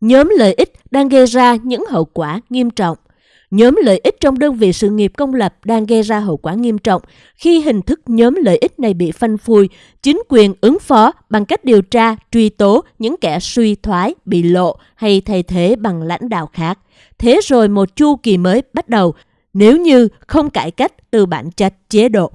Nhóm lợi ích đang gây ra những hậu quả nghiêm trọng. Nhóm lợi ích trong đơn vị sự nghiệp công lập đang gây ra hậu quả nghiêm trọng khi hình thức nhóm lợi ích này bị phanh phui, chính quyền ứng phó bằng cách điều tra, truy tố những kẻ suy thoái, bị lộ hay thay thế bằng lãnh đạo khác. Thế rồi một chu kỳ mới bắt đầu nếu như không cải cách từ bản chất chế độ.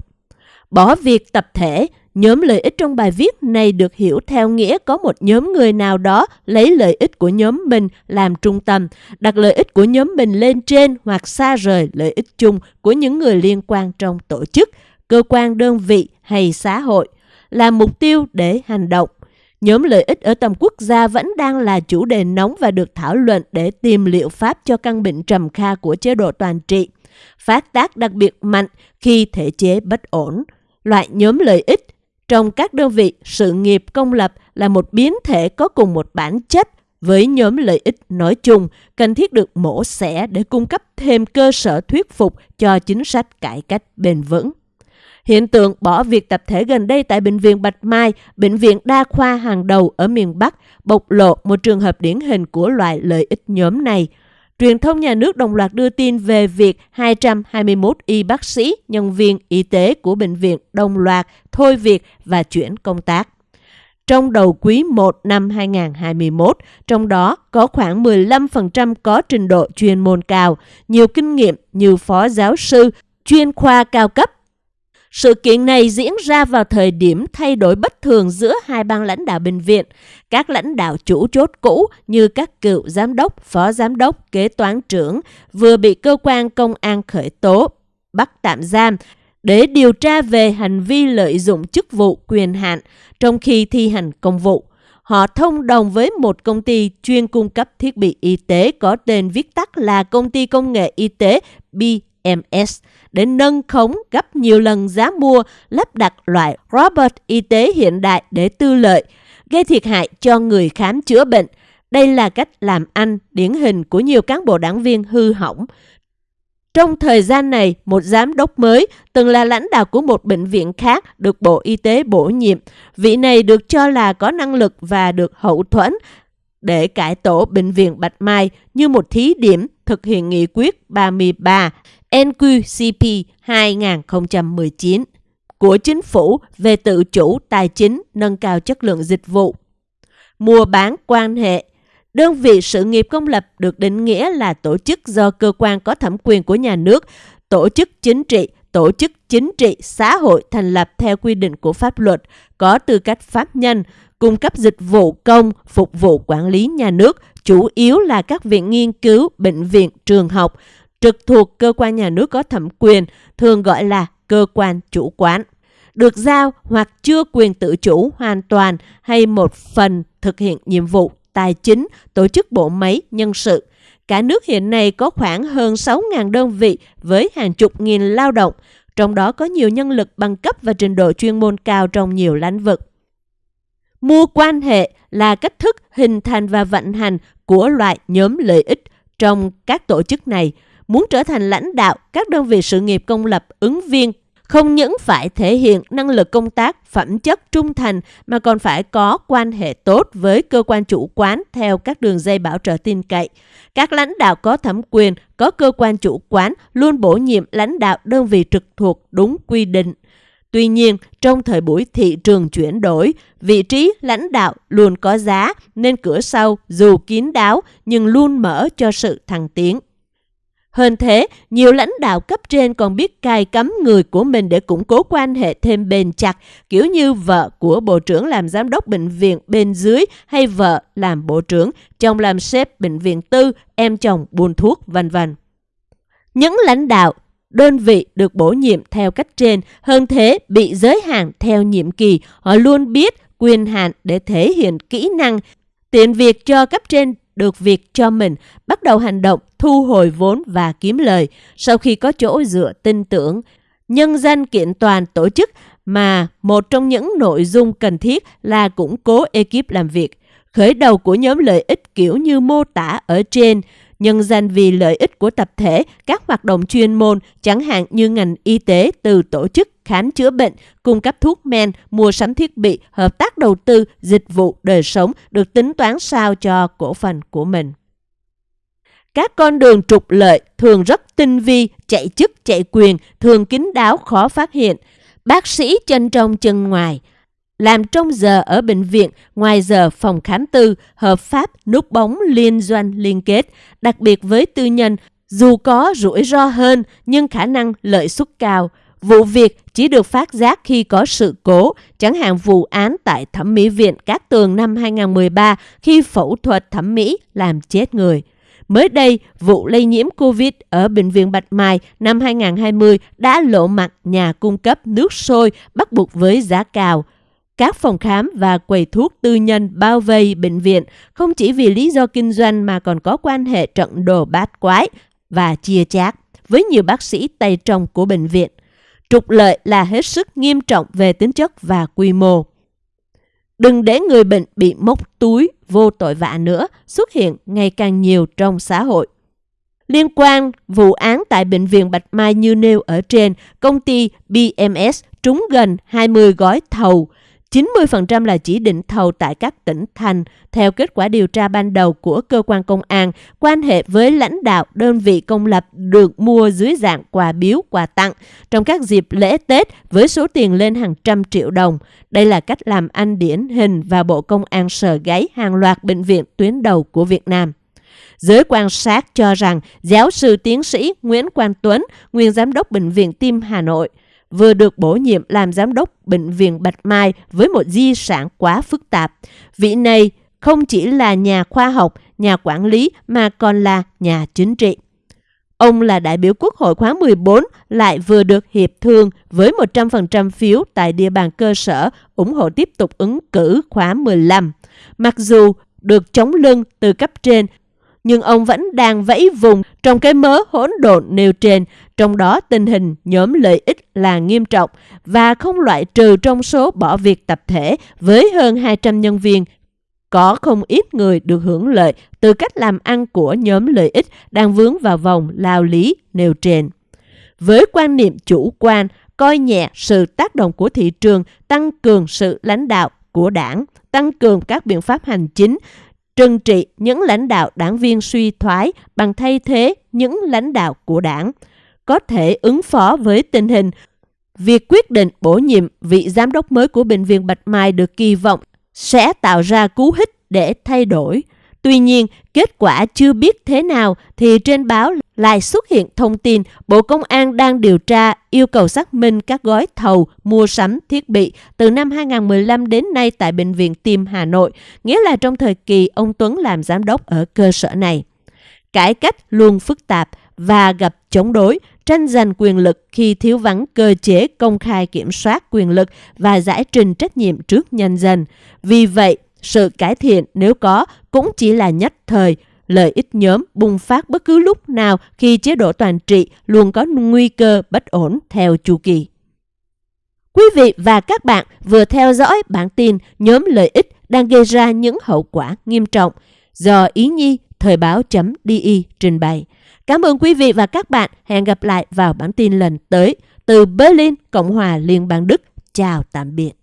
Bỏ việc tập thể, Nhóm lợi ích trong bài viết này được hiểu theo nghĩa có một nhóm người nào đó lấy lợi ích của nhóm mình làm trung tâm, đặt lợi ích của nhóm mình lên trên hoặc xa rời lợi ích chung của những người liên quan trong tổ chức, cơ quan đơn vị hay xã hội, là mục tiêu để hành động. Nhóm lợi ích ở tầm quốc gia vẫn đang là chủ đề nóng và được thảo luận để tìm liệu pháp cho căn bệnh trầm kha của chế độ toàn trị. Phát tác đặc biệt mạnh khi thể chế bất ổn. Loại nhóm lợi ích trong các đơn vị sự nghiệp công lập là một biến thể có cùng một bản chất với nhóm lợi ích nói chung cần thiết được mổ xẻ để cung cấp thêm cơ sở thuyết phục cho chính sách cải cách bền vững. Hiện tượng bỏ việc tập thể gần đây tại Bệnh viện Bạch Mai, bệnh viện đa khoa hàng đầu ở miền Bắc, bộc lộ một trường hợp điển hình của loại lợi ích nhóm này – Truyền thông nhà nước đồng loạt đưa tin về việc 221 y bác sĩ, nhân viên y tế của bệnh viện đồng loạt thôi việc và chuyển công tác. Trong đầu quý 1 năm 2021, trong đó có khoảng 15% có trình độ chuyên môn cao, nhiều kinh nghiệm như phó giáo sư, chuyên khoa cao cấp sự kiện này diễn ra vào thời điểm thay đổi bất thường giữa hai ban lãnh đạo bệnh viện. Các lãnh đạo chủ chốt cũ như các cựu giám đốc, phó giám đốc, kế toán trưởng vừa bị cơ quan công an khởi tố, bắt tạm giam để điều tra về hành vi lợi dụng chức vụ quyền hạn trong khi thi hành công vụ. Họ thông đồng với một công ty chuyên cung cấp thiết bị y tế có tên viết tắt là Công ty Công nghệ Y tế BMS để nâng khống gấp nhiều lần giá mua lắp đặt loại robot y tế hiện đại để tư lợi, gây thiệt hại cho người khám chữa bệnh. Đây là cách làm ăn điển hình của nhiều cán bộ đảng viên hư hỏng. Trong thời gian này, một giám đốc mới từng là lãnh đạo của một bệnh viện khác được Bộ Y tế bổ nhiệm. Vị này được cho là có năng lực và được hậu thuẫn để cải tổ bệnh viện Bạch Mai như một thí điểm thực hiện nghị quyết 33 NQCP 2019 của chính phủ về tự chủ tài chính nâng cao chất lượng dịch vụ. Mua bán quan hệ Đơn vị sự nghiệp công lập được định nghĩa là tổ chức do cơ quan có thẩm quyền của nhà nước, tổ chức chính trị, tổ chức chính trị xã hội thành lập theo quy định của pháp luật, có tư cách pháp nhân, cung cấp dịch vụ công, phục vụ quản lý nhà nước, chủ yếu là các viện nghiên cứu, bệnh viện, trường học, trực thuộc cơ quan nhà nước có thẩm quyền, thường gọi là cơ quan chủ quản, được giao hoặc chưa quyền tự chủ hoàn toàn hay một phần thực hiện nhiệm vụ tài chính, tổ chức bộ máy, nhân sự. Cả nước hiện nay có khoảng hơn 6.000 đơn vị với hàng chục nghìn lao động, trong đó có nhiều nhân lực bằng cấp và trình độ chuyên môn cao trong nhiều lĩnh vực. Mua quan hệ là cách thức hình thành và vận hành của loại nhóm lợi ích trong các tổ chức này – muốn trở thành lãnh đạo các đơn vị sự nghiệp công lập ứng viên không những phải thể hiện năng lực công tác, phẩm chất trung thành mà còn phải có quan hệ tốt với cơ quan chủ quán theo các đường dây bảo trợ tin cậy. Các lãnh đạo có thẩm quyền, có cơ quan chủ quán luôn bổ nhiệm lãnh đạo đơn vị trực thuộc đúng quy định. Tuy nhiên, trong thời buổi thị trường chuyển đổi, vị trí lãnh đạo luôn có giá nên cửa sau dù kín đáo nhưng luôn mở cho sự thăng tiến. Hơn thế, nhiều lãnh đạo cấp trên còn biết cài cấm người của mình để củng cố quan hệ thêm bền chặt, kiểu như vợ của bộ trưởng làm giám đốc bệnh viện bên dưới hay vợ làm bộ trưởng, chồng làm sếp bệnh viện tư, em chồng buôn thuốc, vân vân. Những lãnh đạo, đơn vị được bổ nhiệm theo cách trên, hơn thế bị giới hạn theo nhiệm kỳ, họ luôn biết quyền hạn để thể hiện kỹ năng, tiện việc cho cấp trên được việc cho mình bắt đầu hành động thu hồi vốn và kiếm lời sau khi có chỗ dựa tin tưởng. Nhân dân kiện toàn tổ chức mà một trong những nội dung cần thiết là củng cố ekip làm việc. Khởi đầu của nhóm lợi ích kiểu như mô tả ở trên, nhân danh vì lợi ích của tập thể, các hoạt động chuyên môn, chẳng hạn như ngành y tế từ tổ chức khám chữa bệnh, cung cấp thuốc men, mua sắm thiết bị, hợp tác đầu tư, dịch vụ, đời sống được tính toán sao cho cổ phần của mình. Các con đường trục lợi thường rất tinh vi, chạy chức chạy quyền, thường kín đáo khó phát hiện. Bác sĩ chân trong chân ngoài, làm trong giờ ở bệnh viện, ngoài giờ phòng khám tư, hợp pháp, núp bóng liên doanh liên kết, đặc biệt với tư nhân, dù có rủi ro hơn nhưng khả năng lợi suất cao. Vụ việc chỉ được phát giác khi có sự cố, chẳng hạn vụ án tại Thẩm mỹ viện Cát Tường năm 2013 khi phẫu thuật thẩm mỹ làm chết người. Mới đây, vụ lây nhiễm COVID ở Bệnh viện Bạch Mai năm 2020 đã lộ mặt nhà cung cấp nước sôi bắt buộc với giá cao. Các phòng khám và quầy thuốc tư nhân bao vây bệnh viện không chỉ vì lý do kinh doanh mà còn có quan hệ trận đồ bát quái và chia chác với nhiều bác sĩ tay trong của bệnh viện. Trục lợi là hết sức nghiêm trọng về tính chất và quy mô. Đừng để người bệnh bị móc túi vô tội vạ nữa xuất hiện ngày càng nhiều trong xã hội. Liên quan vụ án tại Bệnh viện Bạch Mai như nêu ở trên, công ty BMS trúng gần 20 gói thầu 90% là chỉ định thầu tại các tỉnh thành. Theo kết quả điều tra ban đầu của cơ quan công an, quan hệ với lãnh đạo đơn vị công lập được mua dưới dạng quà biếu, quà tặng trong các dịp lễ Tết với số tiền lên hàng trăm triệu đồng. Đây là cách làm anh điển hình và Bộ Công an sờ gáy hàng loạt bệnh viện tuyến đầu của Việt Nam. Giới quan sát cho rằng giáo sư tiến sĩ Nguyễn Quang Tuấn, nguyên giám đốc Bệnh viện Tim Hà Nội, vừa được bổ nhiệm làm giám đốc Bệnh viện Bạch Mai với một di sản quá phức tạp. Vị này không chỉ là nhà khoa học, nhà quản lý mà còn là nhà chính trị. Ông là đại biểu Quốc hội khóa 14 lại vừa được hiệp thương với 100% phiếu tại địa bàn cơ sở ủng hộ tiếp tục ứng cử khóa 15. Mặc dù được chống lưng từ cấp trên nhưng ông vẫn đang vẫy vùng trong cái mớ hỗn độn nêu trên, trong đó tình hình nhóm lợi ích là nghiêm trọng và không loại trừ trong số bỏ việc tập thể với hơn 200 nhân viên. Có không ít người được hưởng lợi từ cách làm ăn của nhóm lợi ích đang vướng vào vòng lao lý nêu trên. Với quan niệm chủ quan, coi nhẹ sự tác động của thị trường, tăng cường sự lãnh đạo của đảng, tăng cường các biện pháp hành chính, trừng trị những lãnh đạo đảng viên suy thoái bằng thay thế những lãnh đạo của đảng, có thể ứng phó với tình hình. Việc quyết định bổ nhiệm vị giám đốc mới của Bệnh viện Bạch Mai được kỳ vọng sẽ tạo ra cú hích để thay đổi. Tuy nhiên, kết quả chưa biết thế nào thì trên báo lại xuất hiện thông tin Bộ Công an đang điều tra yêu cầu xác minh các gói thầu mua sắm thiết bị từ năm 2015 đến nay tại Bệnh viện Tim Hà Nội, nghĩa là trong thời kỳ ông Tuấn làm giám đốc ở cơ sở này. Cải cách luôn phức tạp và gặp chống đối, tranh giành quyền lực khi thiếu vắng cơ chế công khai kiểm soát quyền lực và giải trình trách nhiệm trước nhân dân. Vì vậy, sự cải thiện nếu có cũng chỉ là nhất thời, lợi ích nhóm bùng phát bất cứ lúc nào khi chế độ toàn trị luôn có nguy cơ bất ổn theo chu kỳ. Quý vị và các bạn vừa theo dõi bản tin nhóm lợi ích đang gây ra những hậu quả nghiêm trọng do Ý Nhi Thời báo.di trình bày. Cảm ơn quý vị và các bạn. Hẹn gặp lại vào bản tin lần tới từ Berlin, Cộng hòa Liên bang Đức. Chào tạm biệt.